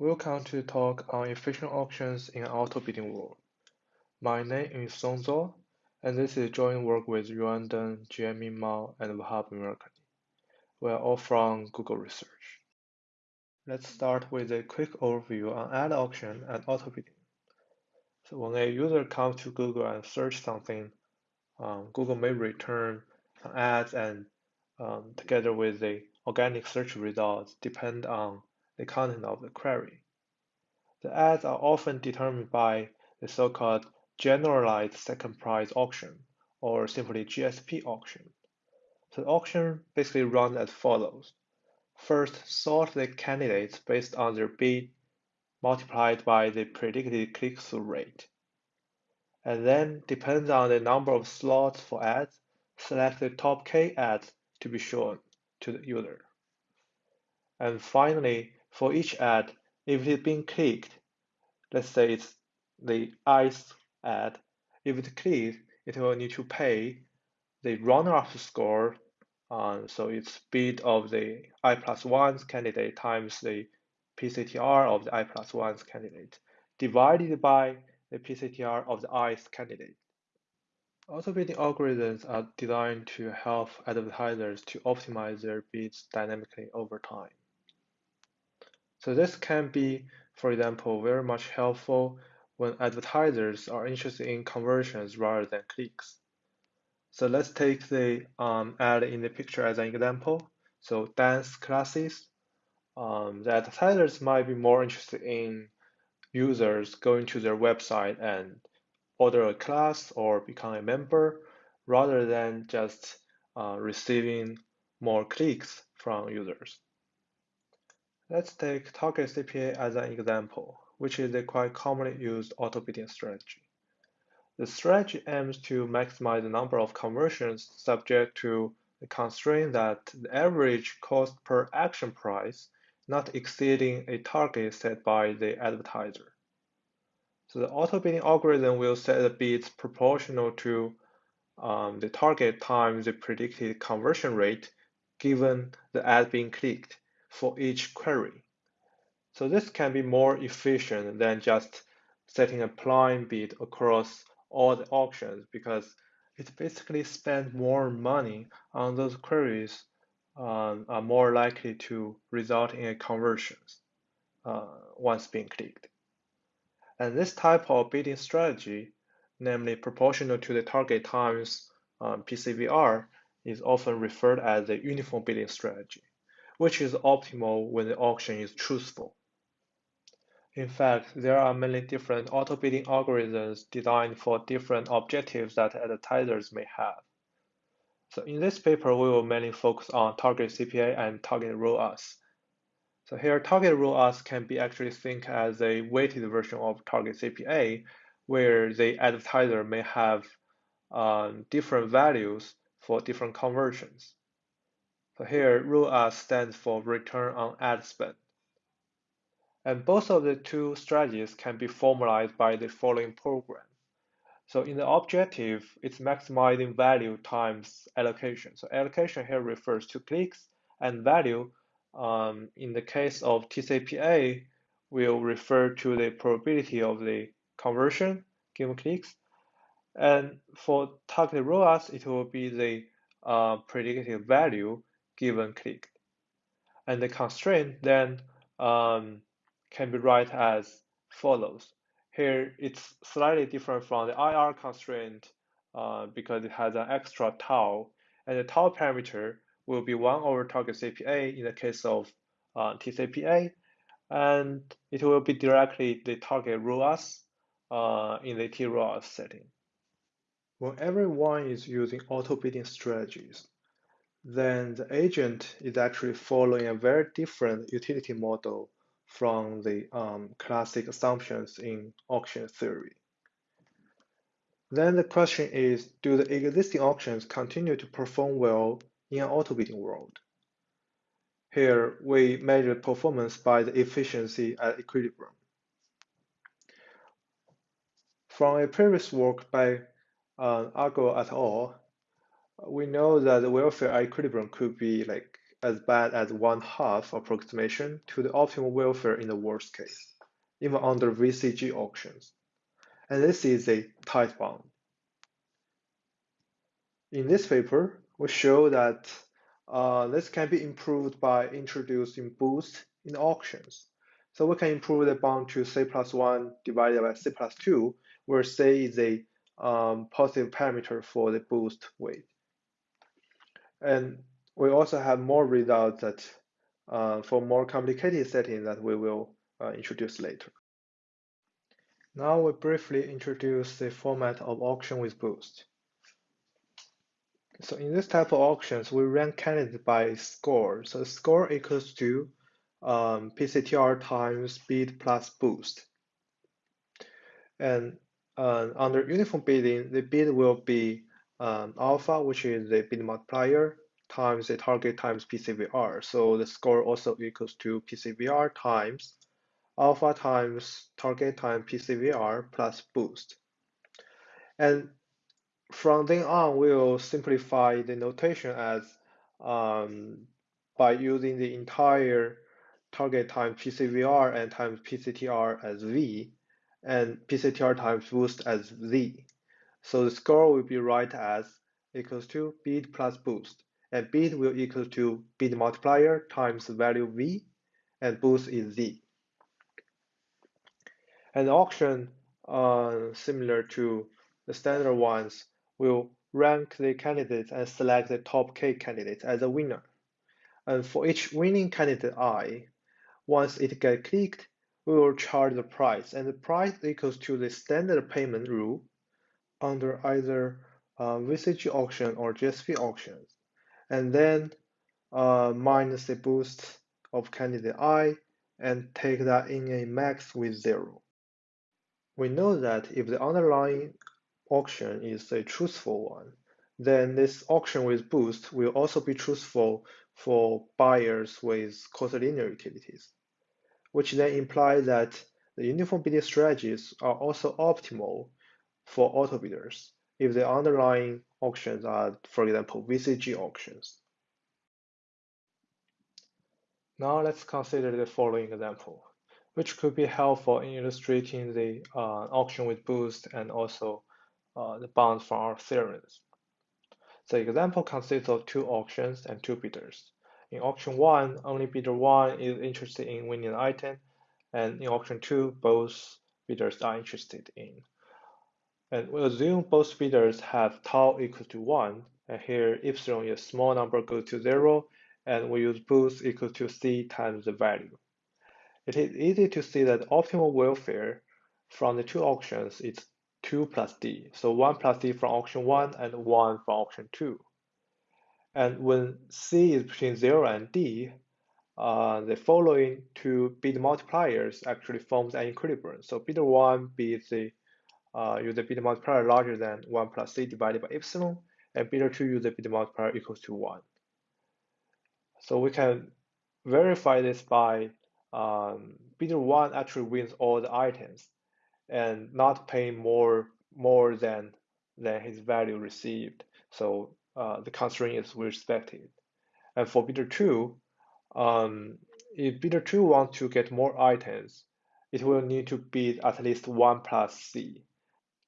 Welcome to talk on efficient auctions in auto bidding world. My name is Song Zuo, and this is joint work with Yuan Deng, Jieming Mao, and Vahab Mirrokni. We are all from Google Research. Let's start with a quick overview on ad auction and auto bidding. So when a user comes to Google and search something, um, Google may return ads and um, together with the organic search results depend on the content of the query. The ads are often determined by the so-called generalized second price auction, or simply GSP auction. So the auction basically runs as follows. First, sort the candidates based on their bid multiplied by the predicted click-through rate. And then, depends on the number of slots for ads, select the top K ads to be shown to the user. And finally, for each ad, if it has been clicked, let's say it's the ice ad, if it clicks, it will need to pay the runner-up score, um, so it's bid of the i plus 1's candidate times the PCTR of the i plus 1's candidate, divided by the PCTR of the i's candidate. Auto bidding algorithms are designed to help advertisers to optimize their bids dynamically over time. So this can be, for example, very much helpful when advertisers are interested in conversions rather than clicks. So let's take the um, ad in the picture as an example. So dance classes, um, the advertisers might be more interested in users going to their website and order a class or become a member rather than just uh, receiving more clicks from users. Let's take target CPA as an example, which is a quite commonly used auto bidding strategy. The strategy aims to maximize the number of conversions subject to the constraint that the average cost per action price not exceeding a target set by the advertiser. So the auto bidding algorithm will set the bids proportional to um, the target times the predicted conversion rate given the ad being clicked for each query. So this can be more efficient than just setting a blind bid across all the auctions because it basically spends more money on those queries um, are more likely to result in a conversions uh, once being clicked. And this type of bidding strategy, namely proportional to the target times um, PCVR, is often referred as a uniform bidding strategy which is optimal when the auction is truthful. In fact, there are many different auto bidding algorithms designed for different objectives that advertisers may have. So in this paper, we will mainly focus on target CPA and target ROAS. So here, target ROAS can be actually think as a weighted version of target CPA, where the advertiser may have um, different values for different conversions. So here, ROAS stands for return on ad spend. And both of the two strategies can be formalized by the following program. So in the objective, it's maximizing value times allocation. So allocation here refers to clicks and value. Um, in the case of TCPA, will refer to the probability of the conversion given clicks. And for target ROAS, it will be the uh, value given click. And the constraint then um, can be write as follows. Here it's slightly different from the IR constraint uh, because it has an extra tau, and the tau parameter will be 1 over target CPA in the case of uh, TCPA, and it will be directly the target ROAS uh, in the TROAS setting. When everyone is using auto bidding strategies, then the agent is actually following a very different utility model from the um, classic assumptions in auction theory. Then the question is, do the existing auctions continue to perform well in an auto bidding world? Here, we measure performance by the efficiency at equilibrium. From a previous work by uh, Aggarwal et al., we know that the welfare equilibrium could be like as bad as one half approximation to the optimal welfare in the worst case, even under VCG auctions. And this is a tight bound. In this paper, we show that uh, this can be improved by introducing boost in auctions. So we can improve the bound to C plus 1 divided by C plus 2, where C is a um, positive parameter for the boost weight. And we also have more results that uh, for more complicated settings that we will uh, introduce later. Now we briefly introduce the format of auction with boost. So in this type of auctions, we rank candidates by score. So score equals to um, PCTR times bid plus boost. And uh, under uniform bidding, the bid will be um, alpha, which is the bid multiplier, times the target times PCVR. So the score also equals to PCVR times alpha times target times PCVR plus boost. And from then on, we'll simplify the notation as um, by using the entire target times PCVR and times PCTR as V, and PCTR times boost as Z. So the score will be right as equals to bid plus boost, and bid will equal to bid multiplier times value V, and boost is Z. And auction, uh, similar to the standard ones, will rank the candidates and select the top K candidates as a winner. And for each winning candidate I, once it gets clicked, we will charge the price, and the price equals to the standard payment rule under either uh, VCG auction or GSP auctions, and then uh, minus the boost of candidate I and take that in a max with zero. We know that if the underlying auction is a truthful one, then this auction with boost will also be truthful for buyers with linear utilities, which then implies that the uniform bidding strategies are also optimal for auto bidders if the underlying auctions are, for example, VCG auctions. Now let's consider the following example, which could be helpful in illustrating the uh, auction with boost and also uh, the bounds from our theorems. The example consists of two auctions and two bidders. In auction 1, only bidder 1 is interested in winning an item, and in auction 2, both bidders are interested in. And we assume both bidders have tau equal to 1, and here epsilon is a small number goes to 0, and we use boost equal to c times the value. It is easy to see that optimal welfare from the two auctions is 2 plus D. So 1 plus D from auction 1 and 1 from auction 2. And when C is between 0 and D, uh, the following two bid multipliers actually forms an equilibrium. So bidder 1 bids the uh, use the bid multiplier larger than 1 plus C divided by epsilon, and bidder 2 use the bid multiplier equals to 1. So we can verify this by um, bidder 1 actually wins all the items and not paying more more than than his value received. So uh, the constraint is respected. And for bidder two, um, if bidder two wants to get more items, it will need to bid at least one plus C,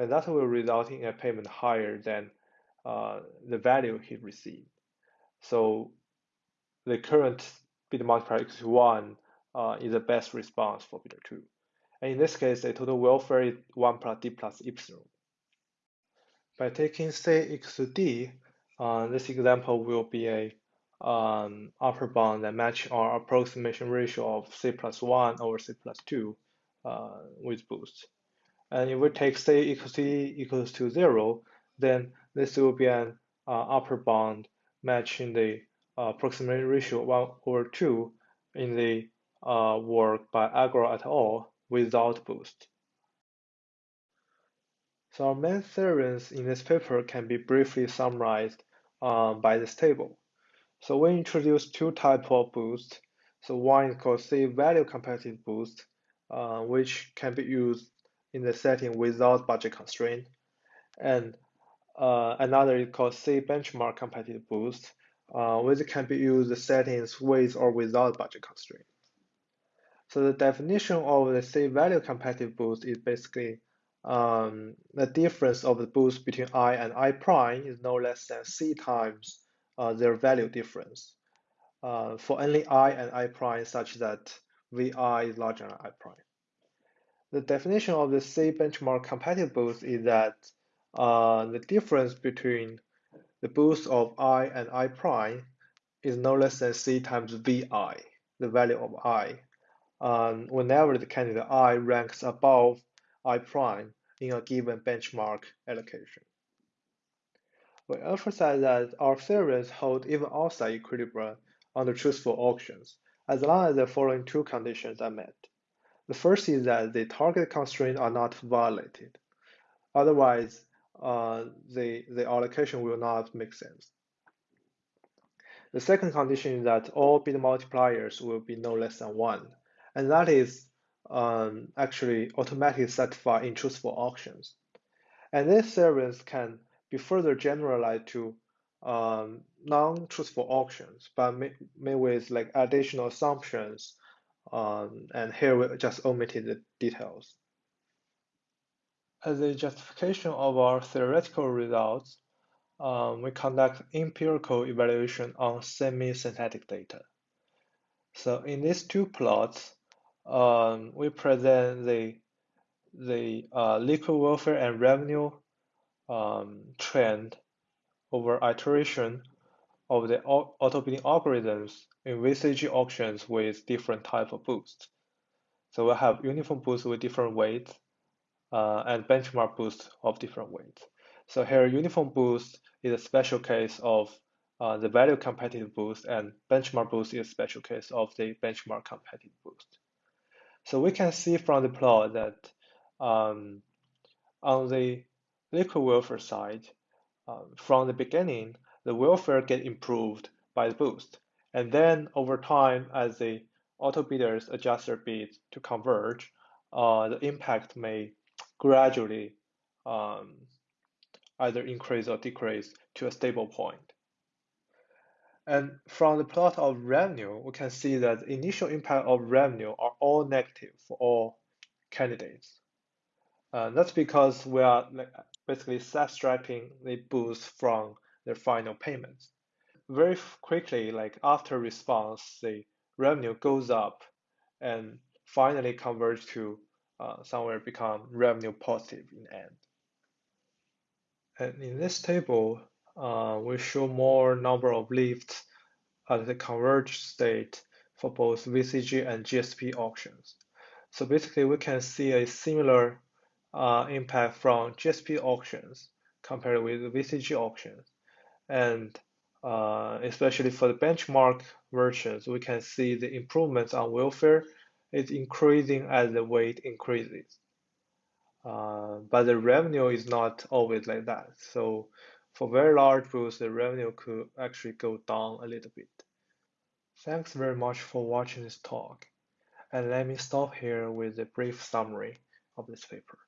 and that will result in a payment higher than uh, the value he received. So the current bid multiplier equals one uh, is the best response for bidder two. And in this case, the total welfare is 1 plus d plus epsilon. By taking C equals to d, uh, this example will be a um, upper bound that match our approximation ratio of C plus 1 over C plus 2 uh, with boost. And if we take C equals D equals to 0, then this will be an uh, upper bound matching the uh, approximation ratio 1 over 2 in the uh, work by Aggarwal et al without boost. So our main theorems in this paper can be briefly summarized um, by this table. So we introduce two types of boost. So one is called C value competitive boost, uh, which can be used in the setting without budget constraint. And uh, another is called C benchmark competitive boost, uh, which can be used settings with or without budget constraint. So the definition of the C value competitive boost is basically um, the difference of the boost between i and i prime is no less than c times uh, their value difference uh, for only i and i prime such that vi is larger than i prime. The definition of the C benchmark competitive boost is that uh, the difference between the boost of i and i prime is no less than c times vi, the value of i, um, whenever the candidate i ranks above i prime in a given benchmark allocation. We emphasize that our theorems hold even outside equilibrium under truthful auctions, as long as the following two conditions are met. The first is that the target constraints are not violated. Otherwise, uh, the, the allocation will not make sense. The second condition is that all bid multipliers will be no less than one, and that is um, actually automatically satisfied in truthful auctions. And this theorems can be further generalized to um, non-truthful auctions, but made with like additional assumptions um, and here we just omitted the details. As a justification of our theoretical results, um, we conduct empirical evaluation on semi-synthetic data. So in these two plots, um, we present the the uh, liquid welfare and revenue um, trend over iteration of the auto bidding algorithms in VCG auctions with different type of boosts. So we have uniform boosts with different weights uh, and benchmark boosts of different weights. So here uniform boost is a special case of uh, the value competitive boost and benchmark boost is a special case of the benchmark competitive boost. So we can see from the plot that um, on the liquid welfare side, uh, from the beginning, the welfare get improved by the boost. And then over time, as the auto bidders adjust their bids to converge, uh, the impact may gradually um, either increase or decrease to a stable point. And from the plot of revenue, we can see that the initial impact of revenue are all negative for all candidates. Uh, that's because we are basically subtracting the boost from their final payments very quickly, like after response, the revenue goes up and finally converge to uh, somewhere become revenue positive in end. And in this table, uh, we show more number of lifts at the converged state for both VCG and GSP auctions. So basically, we can see a similar uh, impact from GSP auctions compared with VCG auctions. And uh, especially for the benchmark versions, we can see the improvements on welfare is increasing as the weight increases. Uh, but the revenue is not always like that. So for very large pools, the revenue could actually go down a little bit. Thanks very much for watching this talk. And let me stop here with a brief summary of this paper.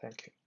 Thank you.